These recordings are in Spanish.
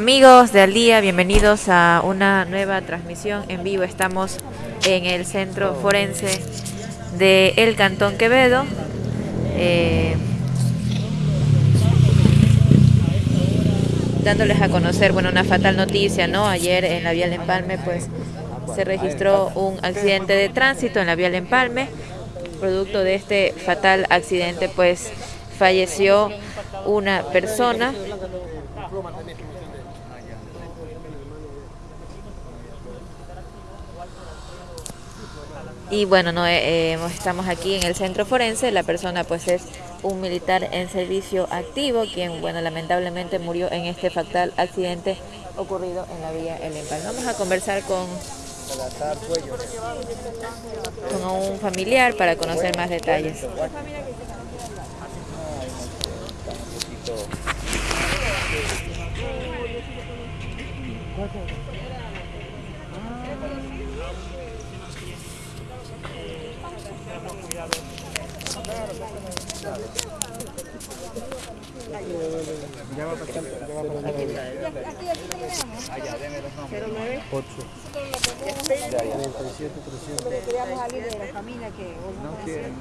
Amigos de Al Día, bienvenidos a una nueva transmisión en vivo. Estamos en el Centro Forense de El Cantón Quevedo. Eh, dándoles a conocer, bueno, una fatal noticia, ¿no? Ayer en la vía del Empalme, pues, se registró un accidente de tránsito en la vía del Empalme. Producto de este fatal accidente, pues, falleció una persona y bueno, no, eh, eh, estamos aquí en el centro forense, la persona pues es un militar en servicio activo, quien bueno, lamentablemente murió en este fatal accidente ocurrido en la vía El Empal. Vamos a conversar con, con un familiar para conocer más detalles. Ya va a pasar, ya va a pasar. Aquí, aquí Allá, deme los nombres. 8. 37, 300. Queríamos alguien de la familia que... No quieren.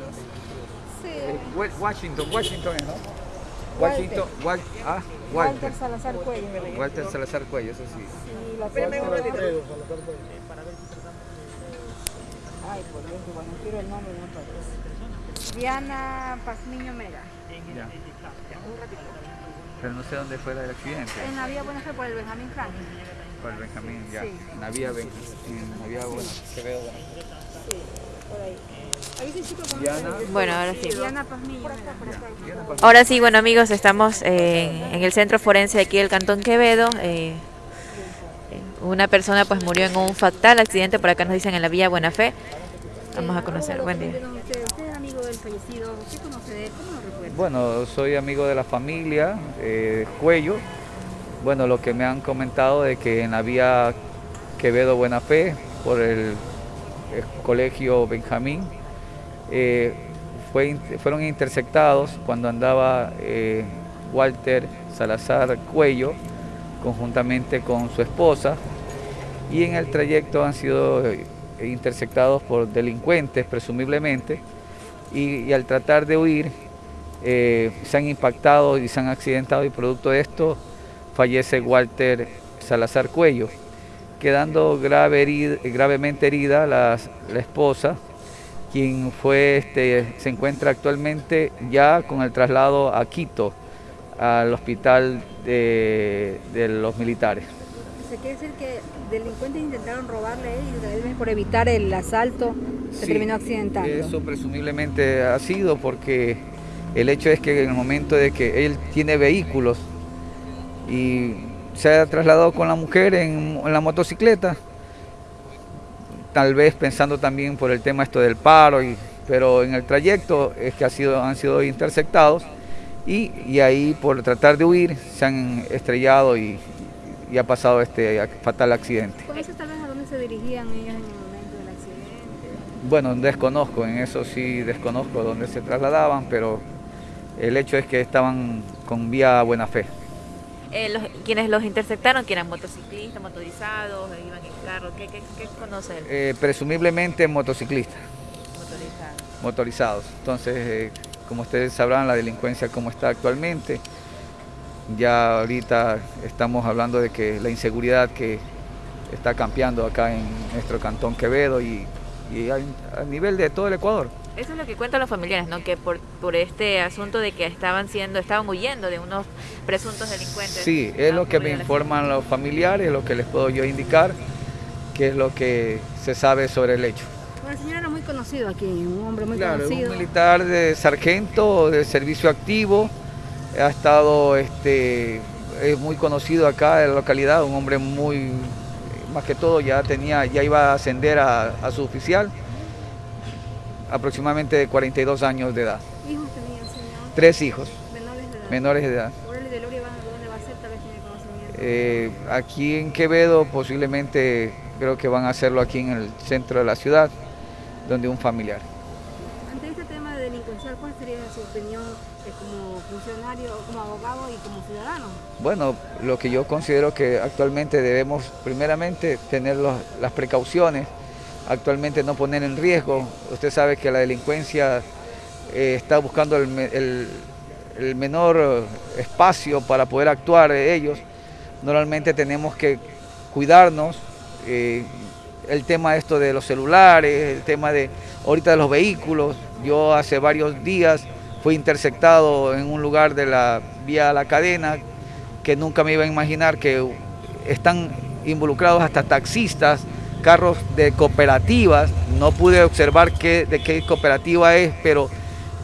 Sí. Washington, Washington es, ¿no? Washington, Wal, ah, Walter. Walter Salazar Cuello. Walter Salazar Cuello, eso sí. Sí, la foto. Ay, por Dios, bueno, quiero el nombre, no parece. Diana Pazmiño Mera. Ya. Pero no sé dónde fue el accidente. En la vía Buena Fe por el Benjamín Franklin. Por el Benjamín, ya. Sí. En la vía Ben- en la vía Buena. Quevedo, Buena. Sí, por ahí. Ahí sí, chico, con Diana. Bueno, ahora sí. Ahora sí, bueno amigos, estamos eh, en el centro forense aquí del Cantón Quevedo. eh, eh, una persona pues murió en un fatal accidente, por acá nos dicen en la vía Buena Fe. Vamos a conocer, buen día. Usted, usted es amigo del fallecido, ¿qué conoce de él? ¿Cómo lo recuerda? Bueno, soy amigo de la familia eh, Cuello. Bueno, lo que me han comentado de que en la vía Quevedo Buena Fe, por el, colegio Benjamín, eh, fueron interceptados cuando andaba eh, Walter Salazar Cuello conjuntamente con su esposa y en el trayecto han sido interceptados por delincuentes presumiblemente y al tratar de huir eh, se han impactado y se han accidentado y producto de esto fallece Walter Salazar Cuello, quedando grave herid- gravemente herida la, la esposa, quien fue, este, se encuentra actualmente ya con el traslado a Quito, al hospital de, de los militares. Se quiere decir que delincuentes intentaron robarle a él y por evitar el asalto se Sí, terminó accidentando. Eso presumiblemente ha sido porque el hecho es que en el momento de que él tiene vehículos y se ha trasladado con la mujer en, en la motocicleta, tal vez pensando también por el tema esto del paro, y, pero en el trayecto es que ha sido, han sido interceptados y, y ahí por tratar de huir se han estrellado y, y ha pasado este fatal accidente. ¿Conoces tal vez a dónde se dirigían ellos en el momento del accidente? Bueno, desconozco, en eso sí desconozco dónde se trasladaban, pero el hecho es que estaban con vía buena fe. Eh, los- quienes los interceptaron, que eran motociclistas, motorizados, eh, iban en carro, ¿qué, qué, qué conoce él? Eh, presumiblemente motociclistas, Motorizado. motorizados. Entonces, eh, como ustedes sabrán, la delincuencia como está actualmente, ya ahorita estamos hablando de que la inseguridad que está campeando acá en nuestro cantón Quevedo y, y a, a nivel de todo el Ecuador. Eso es lo que cuentan los familiares, ¿no? Que por, por este asunto de que estaban siendo, estaban huyendo de unos presuntos delincuentes. Sí, es lo que me informan los familiares, lo que les puedo yo indicar, que es lo que se sabe sobre el hecho. Bueno, el señor era muy conocido aquí, un hombre muy Claro, conocido. un militar de sargento, de servicio activo, ha estado, este, es muy conocido acá en la localidad, un hombre muy, más que todo ya tenía, ya iba a ascender a, a su oficial, aproximadamente de 42 años de edad, Hijos tenía señor, tres hijos menores de edad. menores de edad. Orly de Loria, ¿dónde va a ser? Tal vez tiene conocimiento. Eh, aquí en Quevedo posiblemente creo que van a hacerlo aquí en el centro de la ciudad, donde un familiar. Ante este tema de delincuencia Oficial, ¿cuál sería su opinión eh, como funcionario, como abogado y como ciudadano? Bueno, lo que yo considero que actualmente debemos primeramente tener las precauciones, actualmente no poner en riesgo. Usted sabe que la delincuencia eh, está buscando el, menor espacio para poder actuar de ellos. Normalmente tenemos que cuidarnos, eh, el tema esto de los celulares, el tema de ahorita de los vehículos. Yo hace varios días fui interceptado en un lugar de la vía La Cadena que nunca me iba a imaginar que están involucrados hasta taxistas, carros de cooperativas. No pude observar qué, de qué cooperativa es, pero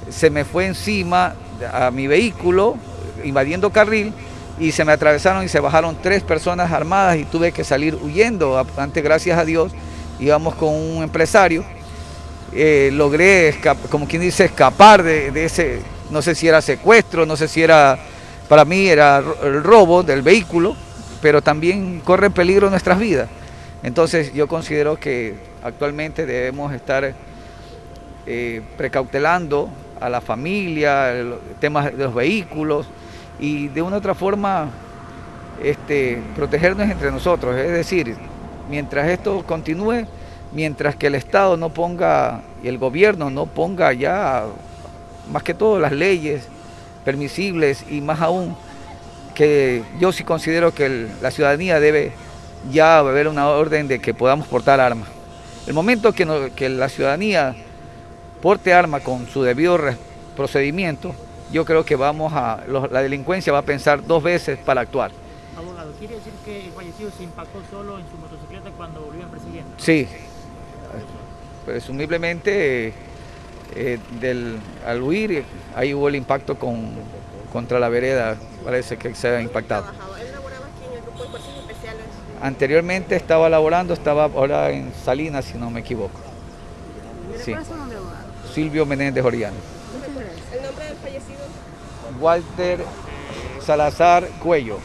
se me fue encima a mi vehículo, invadiendo carril, y se me atravesaron y se bajaron tres personas armadas y tuve que salir huyendo. Antes, gracias a Dios, íbamos con un empresario. Eh, logré, como quien dice, escapar de, ese, no sé si era secuestro, no sé si era, para mí era el robo del vehículo, pero también corre peligro nuestras vidas. Entonces yo considero que actualmente debemos estar eh, precautelando a la familia, el tema de los vehículos, y de una u otra forma este, protegernos entre nosotros. Es decir, mientras esto continúe, mientras que el Estado no ponga y el gobierno no ponga ya, más que todo, las leyes permisibles y más aún que yo sí considero que la ciudadanía debe ya haber una orden de que podamos portar armas. El momento que, que la ciudadanía porte armas con su debido procedimiento, yo creo que vamos a, la delincuencia va a pensar dos veces para actuar. Abogado, ¿quiere decir que el fallecido se impactó solo en su motocicleta cuando volvían persiguiendo? Sí, presumiblemente eh, del, al huir ahí hubo el impacto con, contra la vereda, parece que se ha impactado. Anteriormente estaba laborando, estaba ahora en Salinas, si no me equivoco. Sí. Silvio Menéndez Oriano. ¿El nombre del fallecido? Walter Salazar Cuello.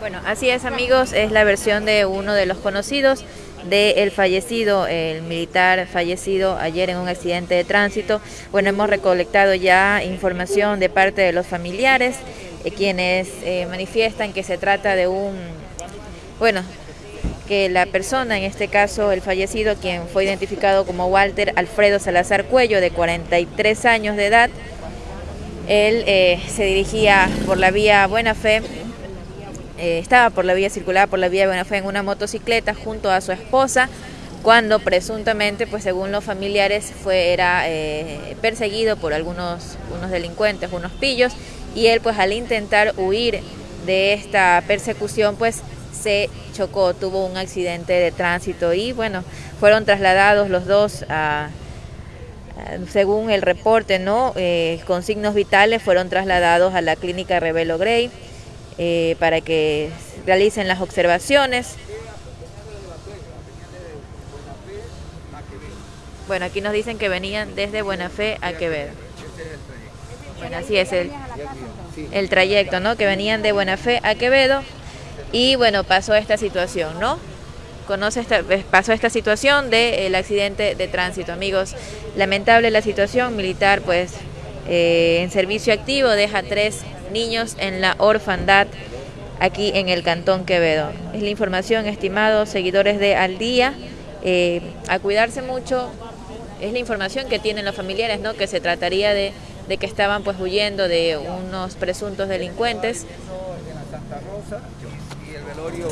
Bueno, así es amigos, es la versión de uno de los conocidos del fallecido, el militar fallecido ayer en un accidente de tránsito. Bueno, hemos recolectado ya información de parte de los familiares, eh, quienes eh, manifiestan que se trata de un, bueno, que la persona, en este caso el fallecido, quien fue identificado como Walter Alfredo Salazar Cuello, de 43 años de edad, él eh, se dirigía por la vía Buena Fe, eh, estaba por la vía circular por la vía Buena Fe en una motocicleta junto a su esposa, cuando presuntamente, pues según los familiares, fue, era eh, perseguido por algunos unos delincuentes, unos pillos, y él pues al intentar huir de esta persecución, pues se chocó, tuvo un accidente de tránsito y bueno, fueron trasladados los dos a, según el reporte, ¿no? Eh, con signos vitales fueron trasladados a la clínica Revelo Grey eh, para que realicen las observaciones. Bueno, aquí nos dicen que venían desde Buena Fe a Quevedo. Bueno, así es el, el trayecto, ¿no? Que venían de Buena Fe a Quevedo y bueno, pasó esta situación, ¿no? Conoce esta, eh, pasó esta situación del accidente de tránsito, amigos. Lamentable la situación, militar pues eh, en servicio activo deja tres niños en la orfandad aquí en el Cantón Quevedo. Es la información, estimados seguidores de Al Día. Eh, a cuidarse mucho, es la información que tienen los familiares, ¿no? Que se trataría de, de que estaban pues huyendo de unos presuntos delincuentes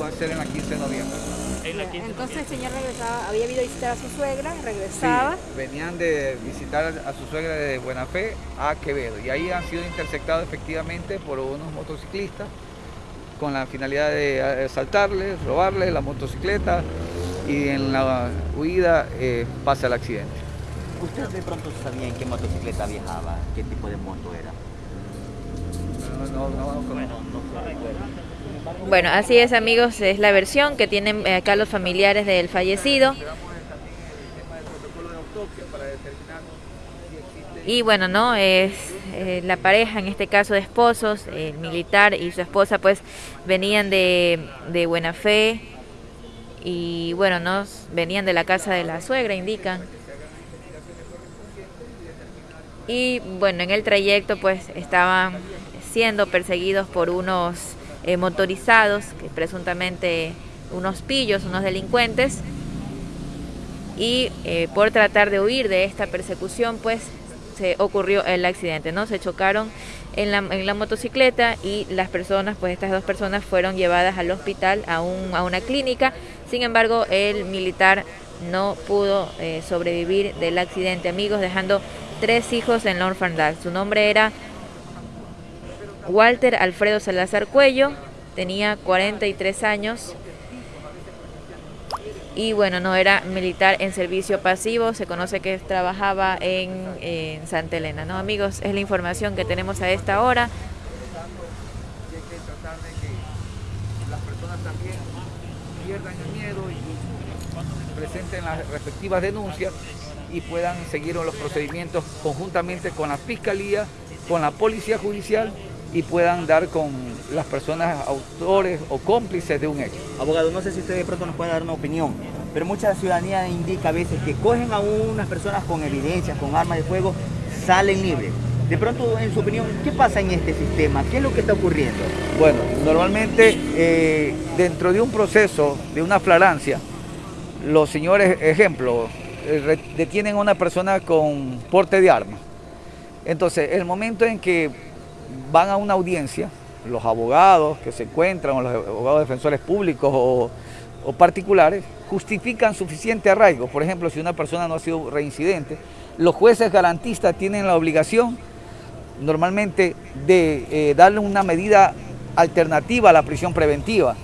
va a ser en la 15 de noviembre. Entonces el señor regresaba, había ido a visitar a su suegra, regresaba. venían de visitar a su suegra de Buena Fe a Quevedo y ahí han sido interceptados efectivamente por unos motociclistas con la finalidad de asaltarles, robarles la motocicleta y en la huida eh, pasa el accidente. ¿Usted de pronto sabía en qué motocicleta viajaba? ¿Qué tipo de moto era? No, no, no, no, bueno, así es amigos, es la versión que tienen eh, acá los familiares del fallecido. Y bueno, ¿no? Es eh, la pareja, en este caso de esposos, el militar y su esposa, pues venían de, de buena fe y bueno, ¿no? Venían de la casa de la suegra, indican. y bueno, en el trayecto pues estaban siendo perseguidos por unos eh, motorizados, que presuntamente unos pillos, unos delincuentes, y eh, por tratar de huir de esta persecución pues se ocurrió el accidente, ¿no? Se chocaron en la, en la motocicleta y las personas, pues estas dos personas fueron llevadas al hospital, a, un, a una clínica, sin embargo el militar no pudo eh, sobrevivir del accidente, amigos, dejando tres hijos en la orfandad. Su nombre era Walter Alfredo Salazar Cuello, tenía 43 años y bueno, no era militar en servicio pasivo, se conoce que trabajaba en, Santa Elena, ¿no? Amigos, es la información que tenemos a esta hora. Las personas también pierdan el miedo y presenten las respectivas denuncias y puedan seguir los procedimientos conjuntamente con la Fiscalía, con la Policía Judicial y puedan dar con las personas autores o cómplices de un hecho. Abogado, no sé si usted de pronto nos puede dar una opinión, pero mucha ciudadanía indica a veces que cogen a unas personas con evidencias, con armas de fuego, salen libres. De pronto, en su opinión, ¿qué pasa en este sistema? ¿Qué es lo que está ocurriendo? Bueno, normalmente eh, dentro de un proceso, de una flagrancia, los señores, ejemplo, eh, detienen a una persona con porte de arma. Entonces, el momento en que van a una audiencia, los abogados que se encuentran, o los abogados defensores públicos o, particulares, justifican suficiente arraigo. Por ejemplo, si una persona no ha sido reincidente, los jueces garantistas tienen la obligación normalmente de eh, darle una medida alternativa a la prisión preventiva,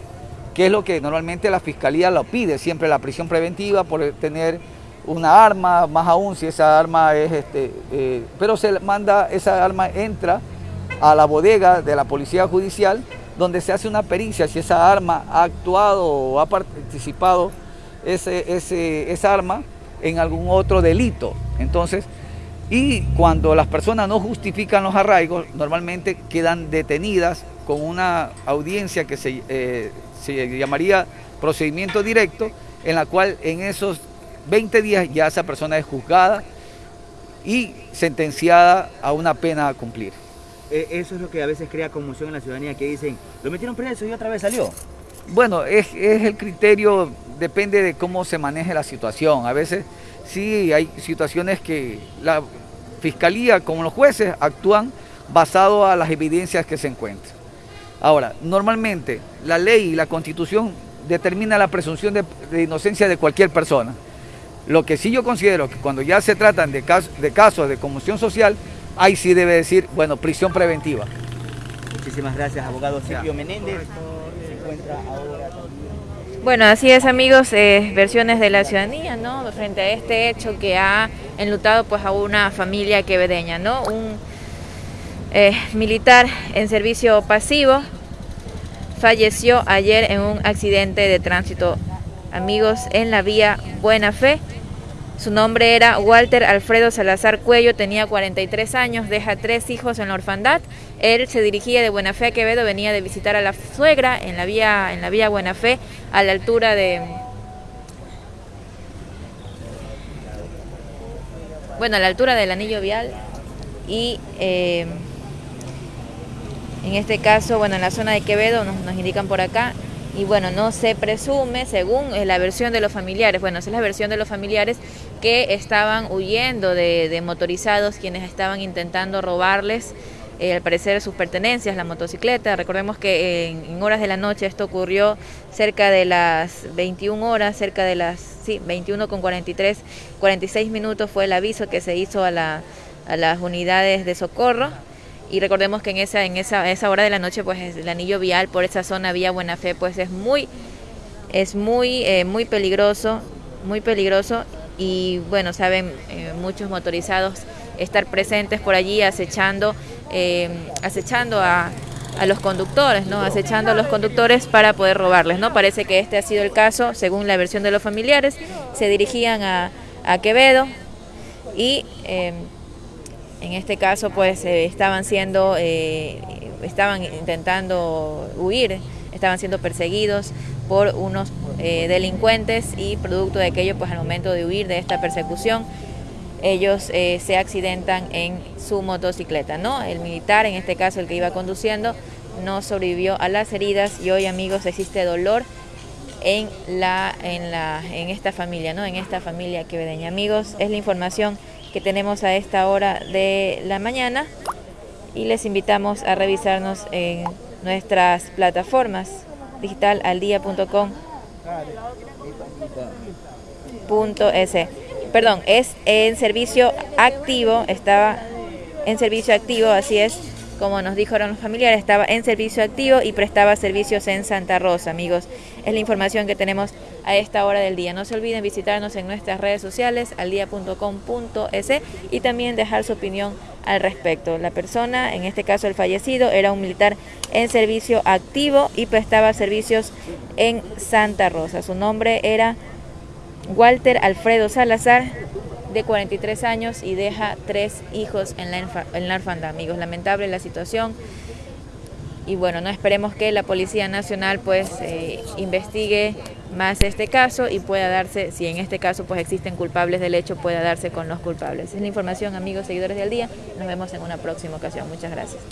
que es lo que normalmente la fiscalía lo pide, siempre la prisión preventiva por tener una arma, más aún si esa arma es, este, eh, pero se manda, esa arma entra a la bodega de la Policía Judicial, donde se hace una pericia si esa arma ha actuado o ha participado ese, ese, esa arma en algún otro delito. Entonces, y cuando las personas no justifican los arraigos, normalmente quedan detenidas con una audiencia que se, eh, se llamaría procedimiento directo, en la cual en esos 20 días ya esa persona es juzgada y sentenciada a una pena a cumplir. Eh, eso es lo que a veces crea conmoción en la ciudadanía, que dicen, lo metieron preso y otra vez salió. Bueno, es, es el criterio, depende de cómo se maneje la situación. A veces sí hay situaciones que la fiscalía, como los jueces, actúan basado a las evidencias que se encuentran. Ahora, normalmente la ley y la constitución determina la presunción de, inocencia de cualquier persona. Lo que sí yo considero que cuando ya se tratan de, de casos de conmoción social, ahí sí debe decir, bueno, prisión preventiva. Muchísimas gracias, abogado Silvio Menéndez. Se encuentra ahora también. Bueno, así es amigos, eh, versiones de la ciudadanía, ¿no? Frente a este hecho que ha enlutado pues a una familia quevedeña, ¿no? Un eh, militar en servicio pasivo falleció ayer en un accidente de tránsito, amigos, en la vía Buena Fe. Su nombre era Walter Alfredo Salazar Cuello, tenía 43 años, deja tres hijos en la orfandad. Él se dirigía de Buena Fe a Quevedo, venía de visitar a la suegra en la vía, en la vía Buena Fe, a la altura de... Bueno, a la altura del anillo vial y eh, en este caso, bueno, en la zona de Quevedo, nos, indican por acá, y bueno, no se presume, según eh, la versión de los familiares, bueno, esa es la versión de los familiares que estaban huyendo de, motorizados, quienes estaban intentando robarles, eh, al parecer, sus pertenencias, la motocicleta. Recordemos que en, en, horas de la noche esto ocurrió cerca de las 21 horas, cerca de las, sí, 21 con 43, 46 minutos fue el aviso que se hizo a, la, a las unidades de socorro y recordemos que en esa en esa, esa hora de la noche pues el anillo vial por esa zona vía Buena Fe pues es muy es muy eh, muy peligroso muy peligroso y bueno saben eh, muchos motorizados estar presentes por allí acechando eh, acechando a, a los conductores, ¿no? acechando a los conductores para poder robarles. ¿no? Parece que este ha sido el caso, según la versión de los familiares. Se dirigían a, a Quevedo y eh, en este caso pues eh, estaban siendo, eh, estaban intentando huir, estaban siendo perseguidos por unos eh, delincuentes y producto de aquello pues al momento de huir de esta persecución ellos eh, se accidentan en su motocicleta, ¿no? El militar, en este caso el que iba conduciendo, no sobrevivió a las heridas y hoy amigos existe dolor en la en la en esta familia, ¿no? En esta familia quevedeña. Amigos, es la información que tenemos a esta hora de la mañana y les invitamos a revisarnos en nuestras plataformas digitalaldía.com .es. Perdón, es en servicio activo, estaba en servicio activo, así es como nos dijeron los familiares, estaba en servicio activo y prestaba servicios en Santa Rosa, amigos. Es la información que tenemos a esta hora del día. No se olviden visitarnos en nuestras redes sociales, aldia.com.es y también dejar su opinión al respecto. La persona, en este caso el fallecido, era un militar en servicio activo y prestaba servicios en Santa Rosa. Su nombre era Walter Alfredo Salazar, de 43 años y deja tres hijos en la, en la orfandad, amigos. Lamentable la situación. Y bueno, no esperemos que la Policía Nacional pues eh, investigue más este caso y pueda darse, si en este caso pues existen culpables del hecho, pueda darse con los culpables. Es la información, amigos, seguidores del día. Nos vemos en una próxima ocasión. Muchas gracias.